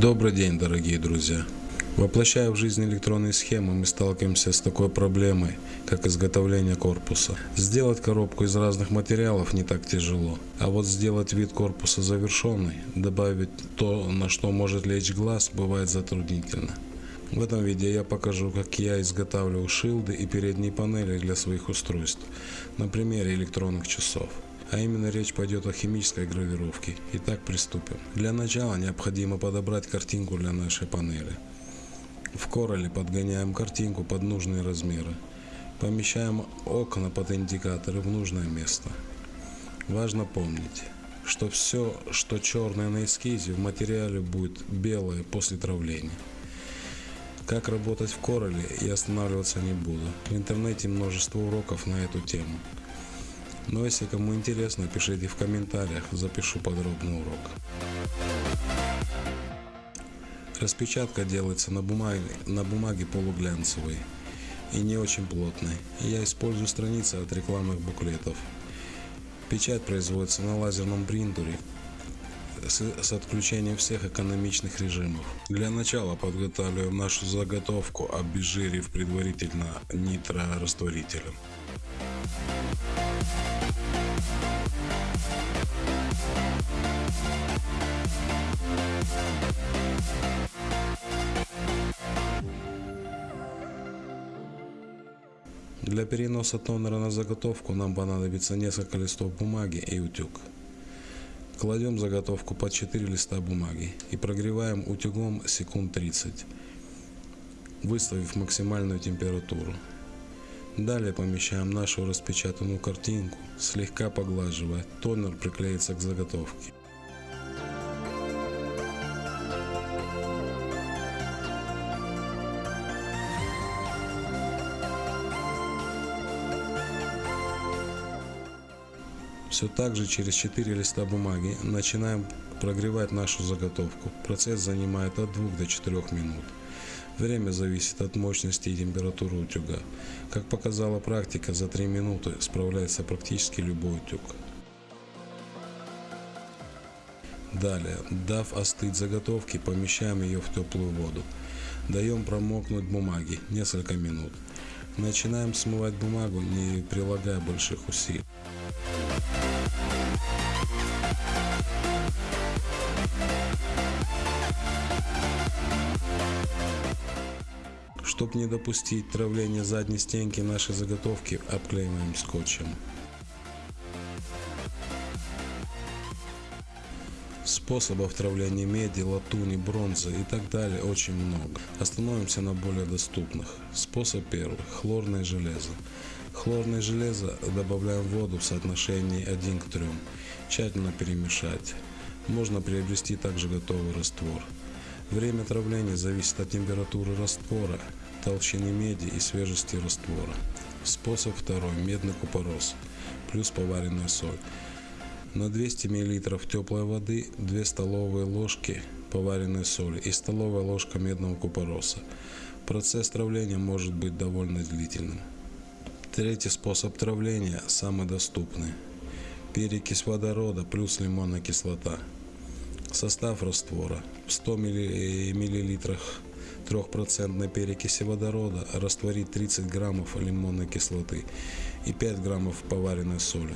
Добрый день, дорогие друзья! Воплощая в жизнь электронные схемы, мы сталкиваемся с такой проблемой, как изготовление корпуса. Сделать коробку из разных материалов не так тяжело, а вот сделать вид корпуса завершенный, добавить то, на что может лечь глаз, бывает затруднительно. В этом видео я покажу, как я изготавливаю шилды и передние панели для своих устройств, на примере электронных часов. А именно речь пойдет о химической гравировке. Итак, приступим. Для начала необходимо подобрать картинку для нашей панели. В Corel подгоняем картинку под нужные размеры. Помещаем окна под индикаторы в нужное место. Важно помнить, что все, что черное на эскизе, в материале будет белое после травления. Как работать в Corel я останавливаться не буду. В интернете множество уроков на эту тему. Но если кому интересно, пишите в комментариях, запишу подробный урок. Распечатка делается на бумаге, на бумаге полуглянцевой и не очень плотной. Я использую страницы от рекламных буклетов. Печать производится на лазерном принтере с, с отключением всех экономичных режимов. Для начала подготавливаем нашу заготовку, обезжирив предварительно нитрорастворителем. Для переноса тонера на заготовку нам понадобится несколько листов бумаги и утюг. Кладем заготовку под 4 листа бумаги и прогреваем утюгом секунд 30, выставив максимальную температуру. Далее помещаем нашу распечатанную картинку, слегка поглаживая, тонер приклеится к заготовке. Все так же через 4 листа бумаги начинаем прогревать нашу заготовку. Процесс занимает от 2 до 4 минут. Время зависит от мощности и температуры утюга. Как показала практика, за 3 минуты справляется практически любой утюг. Далее, дав остыть заготовки, помещаем ее в теплую воду. Даем промокнуть бумаги несколько минут. Начинаем смывать бумагу, не прилагая больших усилий. Чтобы не допустить травления задней стенки нашей заготовки, обклеиваем скотчем. Способов травления меди, латуни, бронзы и так далее очень много. Остановимся на более доступных. Способ первый. Хлорное железо. Хлорное железо добавляем в воду в соотношении 1 к 3. Тщательно перемешать. Можно приобрести также готовый раствор. Время травления зависит от температуры раствора, толщины меди и свежести раствора. Способ второй. Медный купорос плюс поваренная соль. На 200 мл теплой воды 2 столовые ложки поваренной соли и столовая ложка медного купороса. Процесс травления может быть довольно длительным. Третий способ травления самый доступный. Перекись водорода плюс лимонная кислота. Состав раствора. В 100 мл 3% перекиси водорода растворить 30 граммов лимонной кислоты и 5 граммов поваренной соли.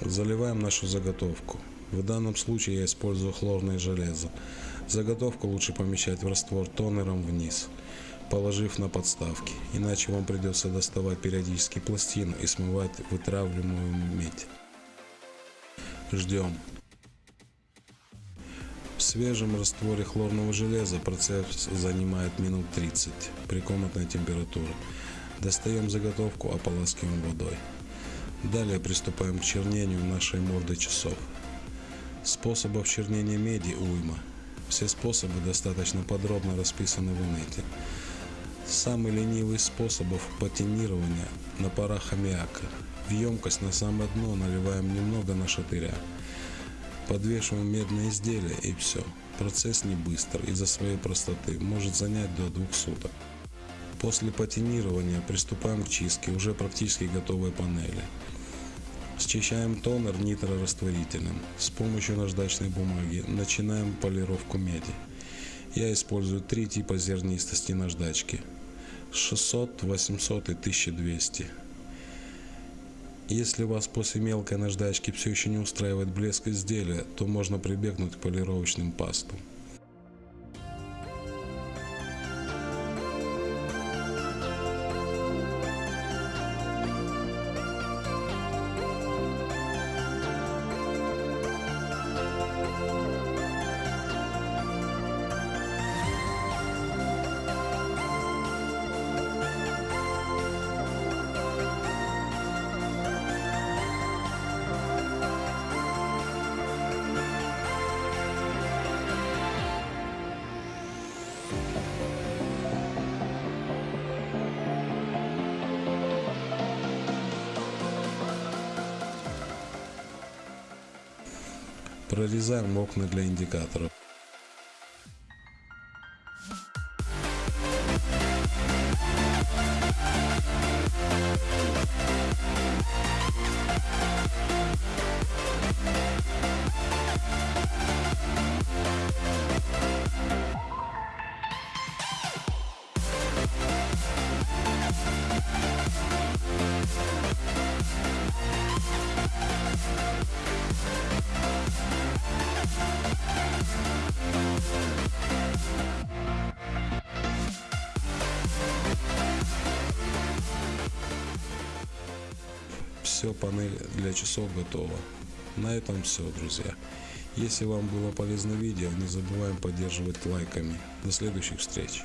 Заливаем нашу заготовку. В данном случае я использую хлорное железо. Заготовку лучше помещать в раствор тонером вниз, положив на подставки, иначе вам придется доставать периодически пластину и смывать вытравливаемую медь. Ждем. Свежем растворе хлорного железа процесс занимает минут 30 при комнатной температуре. Достаем заготовку, ополаскиваем водой. Далее приступаем к чернению нашей морды часов. Способов чернения меди уйма. Все способы достаточно подробно расписаны в инете. Самый ленивый способов патинирования на парах аммиака. В емкость на самое дно наливаем немного нашатыря. Подвешиваем медное изделие и все. Процесс не быстр из-за своей простоты, может занять до двух суток. После патинирования приступаем к чистке уже практически готовой панели. Счищаем тонер нитрорастворителем. С помощью наждачной бумаги начинаем полировку меди. Я использую три типа зернистости наждачки. 600, 800 и 1200. Если вас после мелкой наждачки все еще не устраивает блеск изделия, то можно прибегнуть к полировочным пастам. Прорезаем окна для индикаторов. Все, панель для часов готова. На этом все, друзья. Если вам было полезно видео, не забываем поддерживать лайками. До следующих встреч.